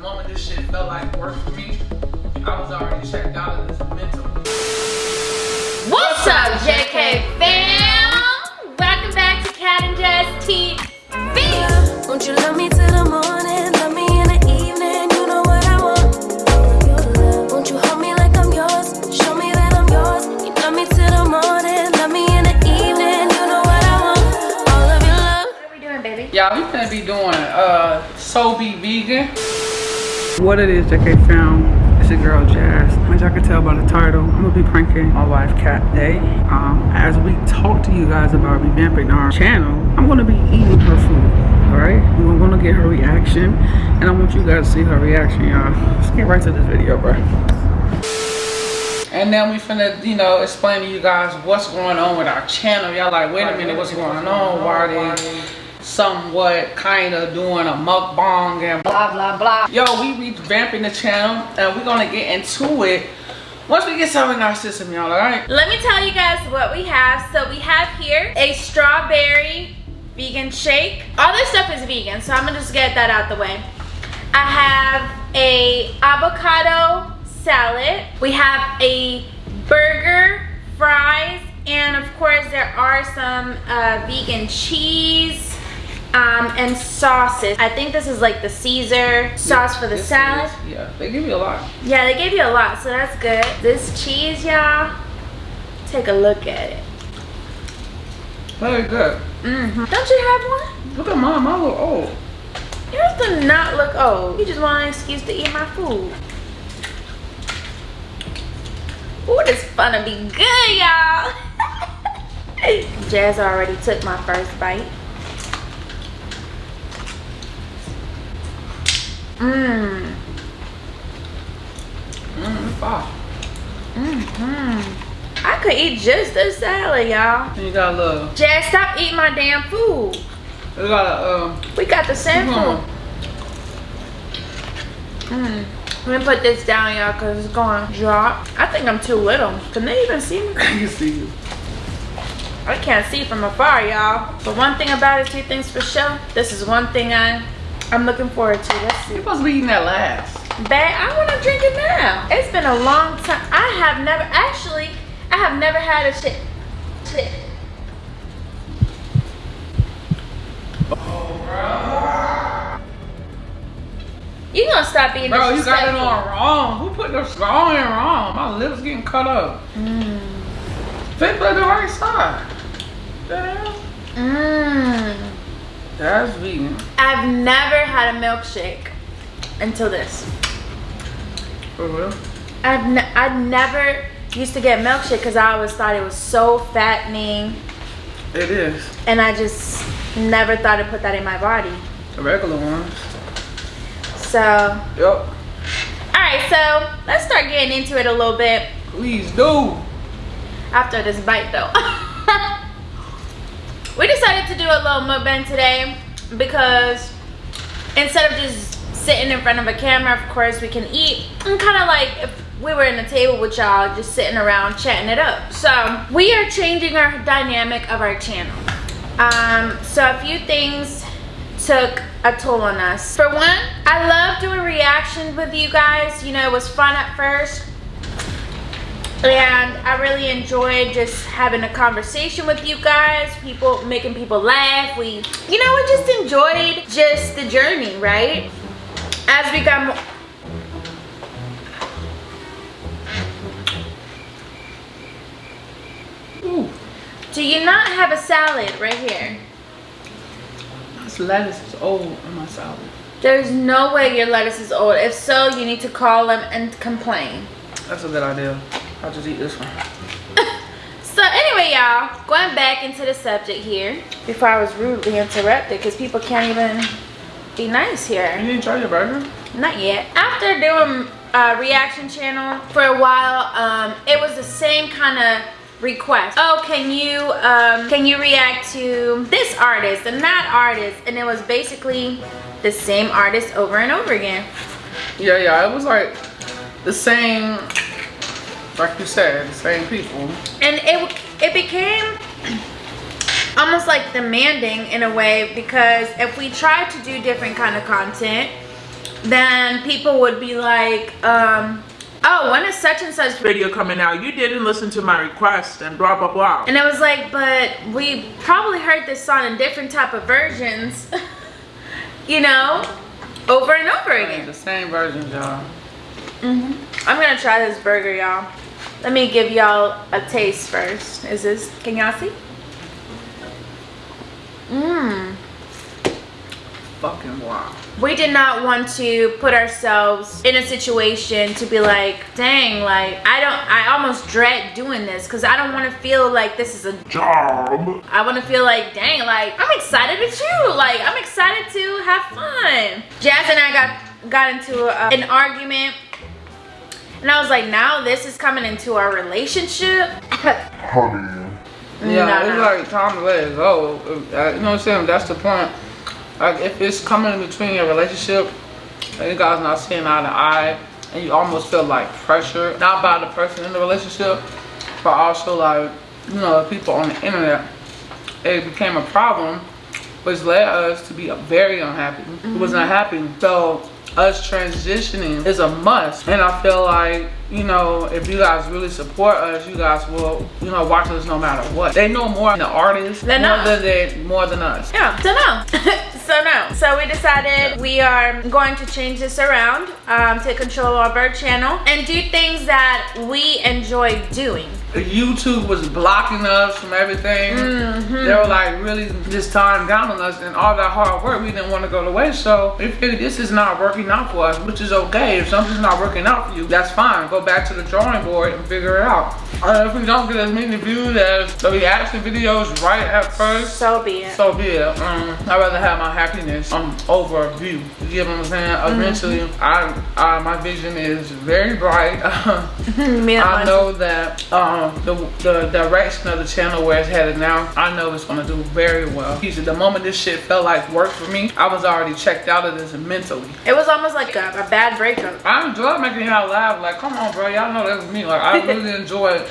The moment this shit felt like work for me, I was already checked out of this mental. What's up, JK fam? Welcome back to Cat and Jazz TV. Won't you love me till the morning? Love me in the evening. You know what I want. Won't you hold me like I'm yours? Show me that I'm yours. You love me till the morning. Love me in the evening. You know what I want. All of your love. What are we doing, baby? Y'all, we finna be doing uh So Be Vegan. What it is, JK found. It's your girl Jazz. As y'all can tell by the title, I'm gonna be pranking my wife Cat Day. Um, as we talk to you guys about revamping our channel, I'm gonna be eating her food. Alright? We're gonna get her reaction. And I want you guys to see her reaction, y'all. Let's get right to this video, bro. And then we finna, you know, explain to you guys what's going on with our channel. Y'all like, wait a minute, what's going on? Why are they somewhat kind of doing a mukbang and blah, blah, blah. Yo, we revamping the channel and we're gonna get into it once we get some in our system, y'all, all right? Let me tell you guys what we have. So we have here a strawberry vegan shake. All this stuff is vegan, so I'm gonna just get that out the way. I have a avocado salad. We have a burger, fries, and of course there are some uh, vegan cheese um, and sauces. I think this is like the Caesar sauce for the salad. is. Yeah, they give you a lot. Yeah, they gave you a lot, so that's good. This cheese, y'all, take a look at it. Very good. Mm-hmm. Don't you have one? Look at mine, mine look old. Yours do not look old. You just want an excuse to eat my food. Ooh, this finna be good, y'all. Jazz already took my first bite. Mmm. Mmm. Mm-hmm. I could eat just a salad, y'all. You got a little, Jazz, stop eating my damn food. you got a, uh, We got the same food. Mm. Let me put this down, y'all, because it's going to drop. I think I'm too little. Can they even see me? I can see you. I can't see from afar, y'all. But one thing about it, two things for sure. This is one thing I, I'm looking forward to. Let's see. You're supposed to be eating that last. Babe, I want to drink it now. It's been a long time. I have never, actually, I have never had a shit. shit. You gonna stop being Bro, you got it on wrong. Who put the strong in wrong? My lips getting cut up. Mm. Fit the right side. Hell? That's vegan. I've never had a milkshake until this. For real? I've ne I never used to get milkshake because I always thought it was so fattening, It is. and I just never thought to put that in my body. The regular ones. So, all Yup. right, so let's start getting into it a little bit Please do. after this bite, though. we decided to do a little mukbang today because instead of just sitting in front of a camera, of course, we can eat and kind of like if we were in a table with y'all just sitting around chatting it up. So we are changing our dynamic of our channel. Um, so a few things took a toll on us. For one, I love doing reactions with you guys. You know, it was fun at first and I really enjoyed just having a conversation with you guys, people making people laugh. We, you know, we just enjoyed just the journey, right? As we got more. Ooh. Do you not have a salad right here? This lettuce is old on my salad. There's no way your lettuce is old. If so, you need to call them and complain. That's a good idea. I'll just eat this one. So anyway, y'all, going back into the subject here, before I was rudely interrupted, because people can't even be nice here. You didn't try your burger? Not yet. After doing a reaction channel for a while, um, it was the same kind of request. Oh, can you um, can you react to this artist and that artist? And it was basically the same artist over and over again. Yeah, yeah. It was like the same, like you said, the same people. And it it became almost like demanding in a way because if we tried to do different kind of content then people would be like, um, oh, when is such and such Video coming out. You didn't listen to my request and blah blah blah. And it was like, but we probably heard this song in different type of versions, you know, over and over again. the same version, y'all. hmm I'm gonna try this burger, y'all. Let me give y'all a taste first. Is this, can y'all see? Mmm. Fucking wow. We did not want to put ourselves in a situation to be like, dang, like, I don't, I almost dread doing this because I don't want to feel like this is a Job. I want to feel like, dang, like I'm excited with you. Like I'm excited to have fun. Jazz and I got got into a, an argument, and I was like, now this is coming into our relationship. Honey. Yeah, No, it's no. like time to let it go. Uh, You know what I'm saying? That's the point. Like if it's coming in between your relationship and you guys not seeing eye to eye and you almost feel like pressure, not by the person in the relationship, but also like, you know, the people on the internet, it became a problem, which led us to be very unhappy. It was not happy. So us transitioning is a must. And I feel like, you know, if you guys really support us, you guys will, you know, watch us no matter what. They know more than the artists Than more us. than they more than us. Yeah, so no. so no. So we decided we are going to change this around, um, take control of our channel and do things that we enjoy doing. YouTube was blocking us from everything. They were like really just time down on us and all that hard work we didn't want to go to waste. So we figured this is not working out for us, which is okay. If something's not working out for you, that's fine. Go back to the drawing board and figure it out. Uh, if we don't get as many views as the reaction videos right at first, So be it. so be it. Um, I'd rather have my happiness um, over a view. You get what I'm saying? Eventually, I, I my vision is very bright. I know that um, the, the direction of the channel where it's headed now, I know it's gonna do very well. The moment this shit felt like work for me, I was already checked out of this mentally. It was almost like a, a bad breakup. I enjoy making y'all laugh. Like, come on, bro, y'all know that's me. Like, I really enjoy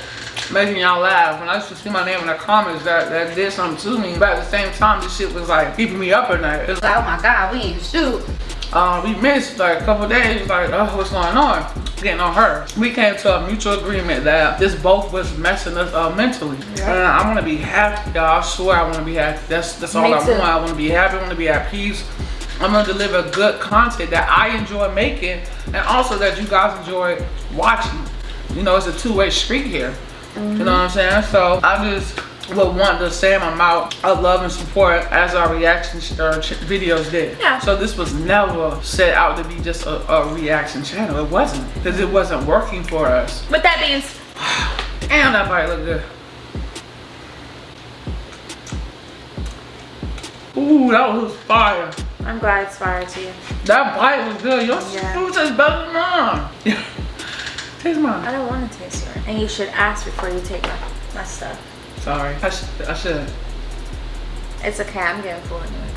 making y'all laugh. When I used to see my name in the comments, that, that did something to me. But at the same time, this shit was like keeping me up at night. It's like, Oh my god, we ain't shoot. uh, we missed like a couple days, like, oh, what's going on? Getting on her. We came to a mutual agreement that this both was messing us up mentally. And I want to be happy, y'all. I swear I want to be happy. That's that's all Me I too. want. I want to be happy. I want to be at peace. I'm gonna deliver good content that I enjoy making, and also that you guys enjoy watching. You know, it's a two-way street here. You know what I'm saying? So I just would want the same amount of love and support as our reaction or uh, ch- videos did. Yeah. So this was never set out to be just a, a reaction channel. It wasn't because it wasn't working for us. With that being s- Damn, that bite look good. Ooh, that was fire. I'm glad it's fire to you. That bite was good. Your Yeah. food tastes better than mine. Taste I don't want to taste yours. And you should ask before you take my, my stuff. Sorry. I, sh- I should. It's okay, I'm getting full anyway.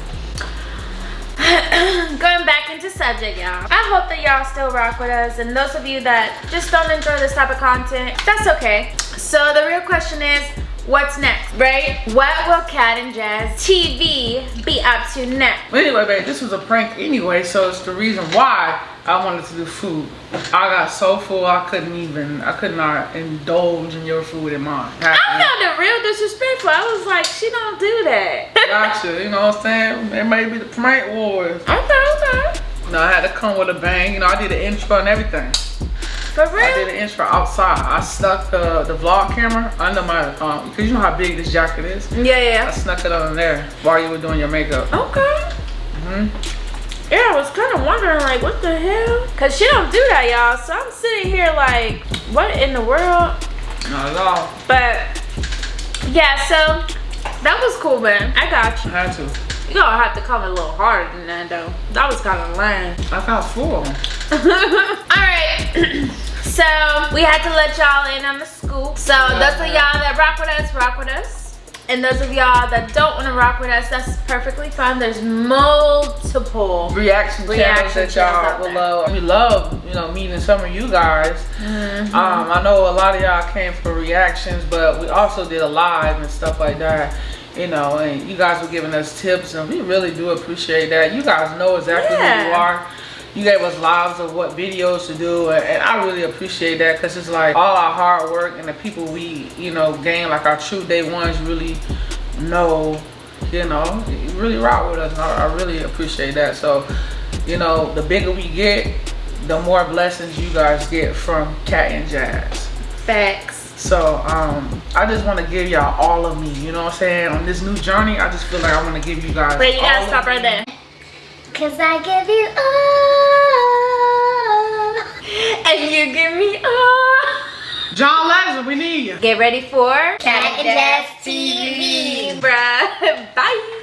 Going back into subject, y'all. I hope that y'all still rock with us. And those of you that just don't enjoy this type of content, that's okay. So the real question is, what's next, right? What will Cat and Jazz TV be up to next? Anyway, babe, this was a prank anyway, so it's the reason why I wanted to do food. I got so full I couldn't even, I could not indulge in your food and mine. I found it real disrespectful. I was like, she don't do that. Gotcha, you know what I'm saying? It may be the prank wars. okay, okay. You know, I had to come with a bang. You know, I did the intro and everything. For I did an intro outside. I stuck the, the vlog camera under my, um, because you know how big this jacket is. Yeah, yeah. I snuck it under there while you were doing your makeup. Okay. hmm Yeah, I was kind of wondering, like, what the hell? Cause she don't do that, y'all. So I'm sitting here like, what in the world? Not at all. But yeah, so that was cool, man. I got you. I had to. You gonna have to come a little harder than that, though. That was kind of lame. I got full. All right. so we had to let y'all in on the scoop. So those of y'all that rock with us, rock with us. And those of y'all that don't want to rock with us, that's perfectly fine. There's multiple reaction, Reaction channels that y'all channels out will there. love. We love, you know, meeting some of you guys. Mm-hmm. Um, I know a lot of y'all came for reactions, but we also did a live and stuff like that. You know, and you guys were giving us tips, and we really do appreciate that. You guys know exactly who you are. you gave us lives of what videos to do, and, and I really appreciate that because it's like all our hard work and the people we, you know, gain like our true day ones really know, you know, really rock with us, and I, I really appreciate that. So, you know, the bigger we get, the more blessings you guys get from Cat and Jazz. Facts. So um, I just want to give y'all all of me. You know what I'm saying? On this new journey, I just feel like I want to give you guys. Wait, you gotta of stop me. right there. Cause I give you all. And you give me all. John Legend, we need you. Get ready for Cat and Jazz TV. Bruh. Bye.